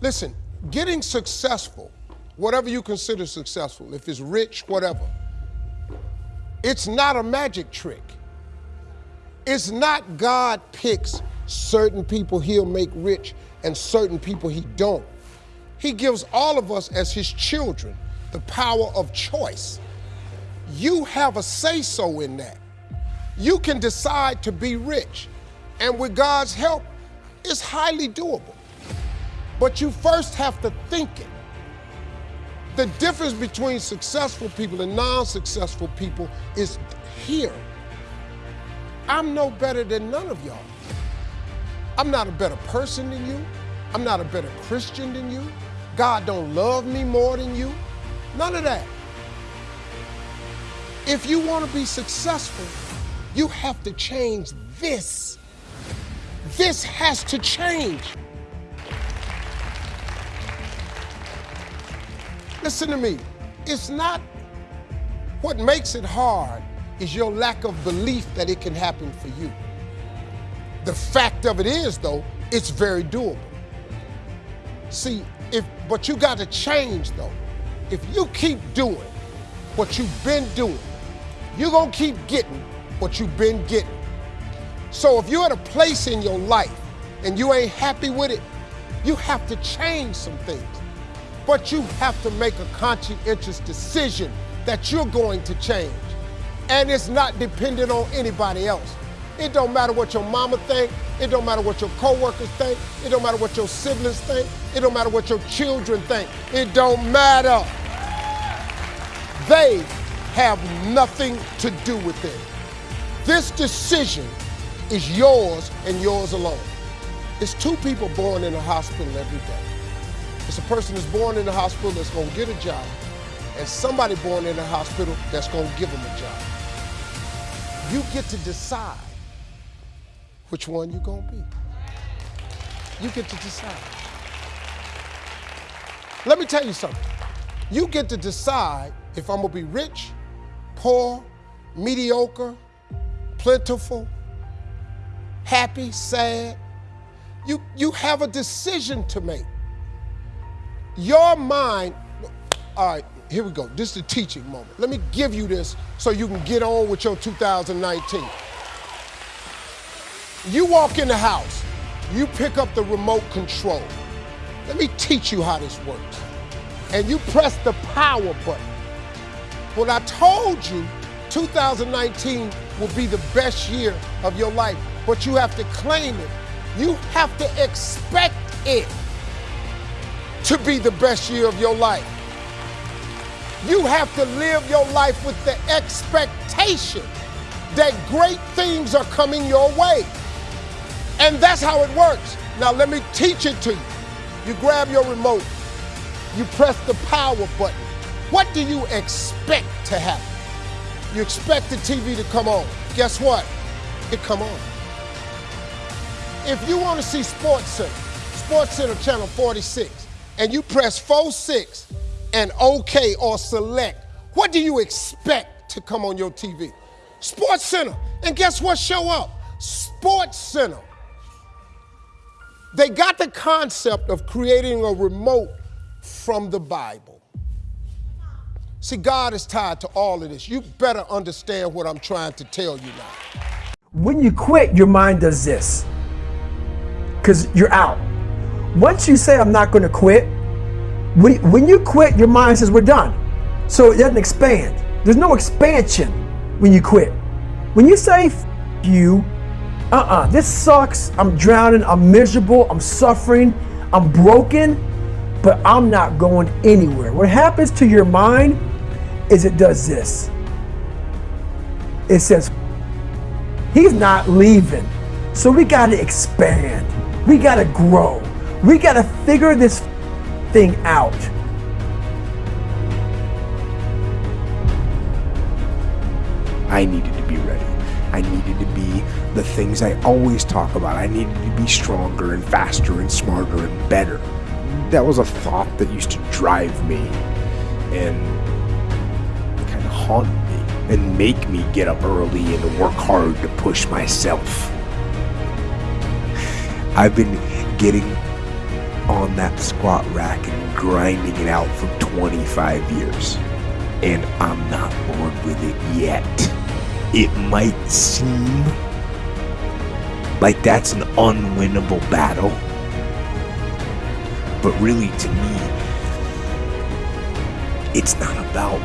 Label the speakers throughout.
Speaker 1: Listen, getting successful, whatever you consider successful, if it's rich, whatever, it's not a magic trick. It's not God picks certain people he'll make rich and certain people he don't. He gives all of us as his children the power of choice. You have a say so in that. You can decide to be rich, and with God's help, it's highly doable. But you first have to think it. The difference between successful people and non successful people is here. I'm no better than none of y'all. I'm not a better person than you. I'm not a better Christian than you. God don't love me more than you. None of that. If you want to be successful, you have to change this. This has to change. Listen to me. It's not what makes it hard is your lack of belief that it can happen for you. The fact of it is, though, it's very doable. See, if but you got to change though. If you keep doing what you've been doing, you're gonna keep getting what you've been getting. So if you're at a place in your life and you ain't happy with it, you have to change some things. But you have to make a conscientious decision that you're going to change. And it's not dependent on anybody else. It don't matter what your mama think. It don't matter what your coworkers think. It don't matter what your siblings think. It don't matter what your children think. It don't matter. They have nothing to do with it. This decision is yours and yours alone. It's two people born in a hospital every day. It's a person that's born in a hospital that's going to get a job, and somebody born in a hospital that's going to give them a job. You get to decide which one you're going to be. You get to decide. Let me tell you something. You get to decide if I'm going to be rich, poor, mediocre, plentiful, happy, sad. You, you have a decision to make. Your mind, all right, here we go. This is the teaching moment. Let me give you this so you can get on with your 2019. You walk in the house, you pick up the remote control. Let me teach you how this works. And you press the power button. What I told you, 2019 will be the best year of your life, but you have to claim it. You have to expect it to be the best year of your life. You have to live your life with the expectation that great things are coming your way. And that's how it works. Now let me teach it to you. You grab your remote, you press the power button. What do you expect to happen? You expect the TV to come on. Guess what? It come on. If you want to see Sports Center, Sports Center channel 46, and you press 4-6 and OK or select, what do you expect to come on your TV? Sports Center. And guess what show up? Sports Center. They got the concept of creating a remote from the Bible. See, God is tied to all of this. You better understand what I'm trying to tell you now.
Speaker 2: When you quit, your mind does this because you're out. Once you say, I'm not going to quit, when you quit, your mind says, We're done. So it doesn't expand. There's no expansion when you quit. When you say, you, uh-uh, this sucks. I'm drowning. I'm miserable. I'm suffering. I'm broken, but I'm not going anywhere. What happens to your mind is it does this. It says, he's not leaving. So we got to expand. We got to grow. We got to figure this thing out.
Speaker 3: I needed to be ready. I needed to be the things I always talk about. I needed to be stronger and faster and smarter and better. That was a thought that used to drive me and kind of haunt me and make me get up early and work hard to push myself. I've been getting on that squat rack and grinding it out for 25 years. And I'm not bored with it yet. It might seem like that's an unwinnable battle. But really, to me, it's not about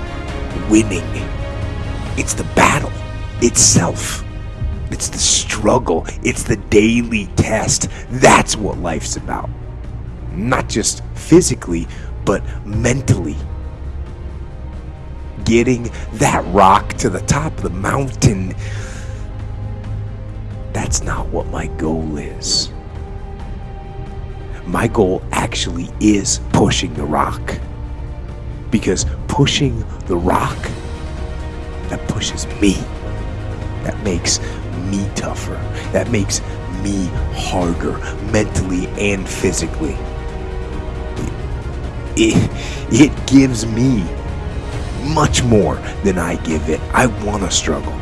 Speaker 3: winning, it's the battle itself. It's the struggle. It's the daily test. That's what life's about. Not just physically, but mentally. Getting that rock to the top of the mountain. That's not what my goal is. My goal actually is pushing the rock. Because pushing the rock, that pushes me. That makes me tougher. That makes me harder mentally and physically. It, it gives me much more than I give it. I want to struggle.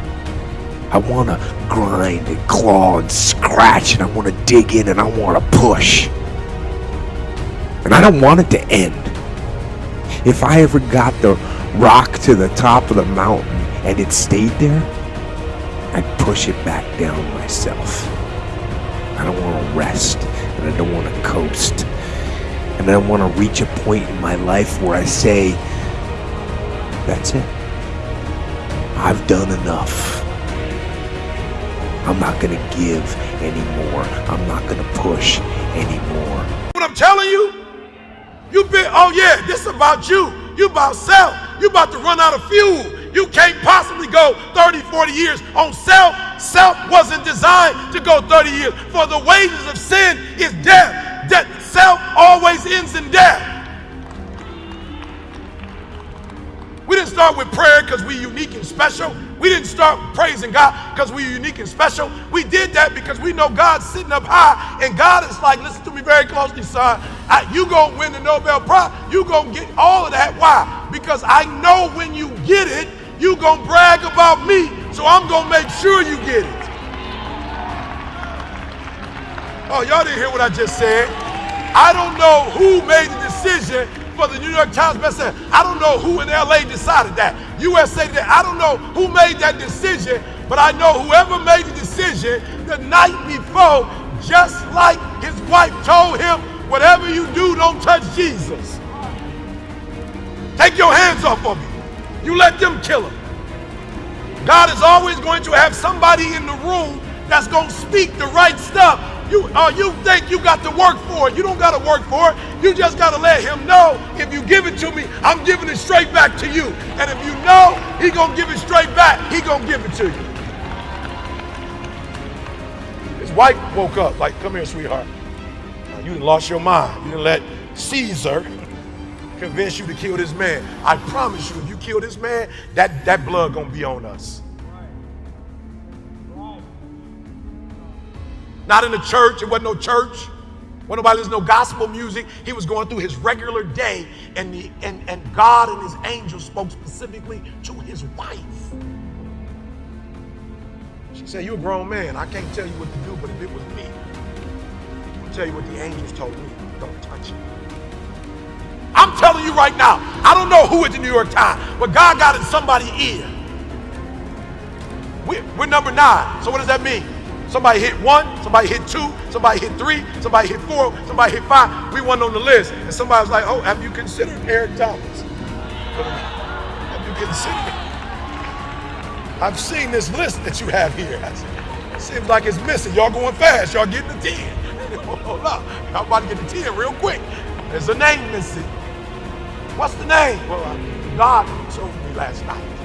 Speaker 3: I want to grind and claw and scratch and I want to dig in and I want to push. And I don't want it to end. If I ever got the rock to the top of the mountain and it stayed there, I'd push it back down myself. I don't want to rest and I don't want to coast. And I want to reach a point in my life where I say, that's it. I've done enough. I'm not going to give anymore. I'm not going to push anymore.
Speaker 4: What I'm telling you, you been, oh yeah, this is about you. You about self. You about to run out of fuel. You can't possibly go 30, 40 years on self. Self wasn't designed to go 30 years. For the wages of sin is death. That self always ends in death. We didn't start with prayer because we're unique and special. We didn't start praising God because we're unique and special. We did that because we know God's sitting up high and God is like, listen to me very closely, son. I, you to win the Nobel Prize. You to get all of that. Why? Because I know when you get it, you gonna brag about me, so I'm gonna make sure you get it. Oh, y'all didn't hear what I just said. I don't know who made the decision for the New York Times bestseller. I don't know who in LA decided that. USA that. I don't know who made that decision, but I know whoever made the decision the night before, just like his wife told him, whatever you do, don't touch Jesus. Take your hands off of me. You let them kill him. God is always going to have somebody in the room that's going to speak the right stuff. You, uh, you think you got to work for it. You don't got to work for it. You just got to let him know if you give it to me, I'm giving it straight back to you. And if you know he going to give it straight back, he going to give it to you. His wife woke up like, come here, sweetheart. Now, you lost your mind. You didn't let Caesar convince you to kill this man. I promise you, if you kill this man, that, that blood gonna be on us. Not in the church, it wasn't no church. When nobody listen no gospel music, he was going through his regular day, and, the, and, and God and his angels spoke specifically to his wife. She said, You're a grown man. I can't tell you what to do, but if it was me, I'll tell you what the angels told me. Don't touch it. I'm telling you right now, I don't know who at the New York Times, but God got in somebody's ear. We're, we're number nine. So what does that mean? Somebody hit one, somebody hit two, somebody hit three, somebody hit four, somebody hit five. We went on the list. And somebody was like, oh, have you considered Eric Thomas? Have you considered? I've seen this list that you have here. It seems like it's missing. Y'all going fast. Y'all getting the 10. Hold up. Y'all about to get the 10 real quick. There's a name missing. What's the name? Well, God told me last night.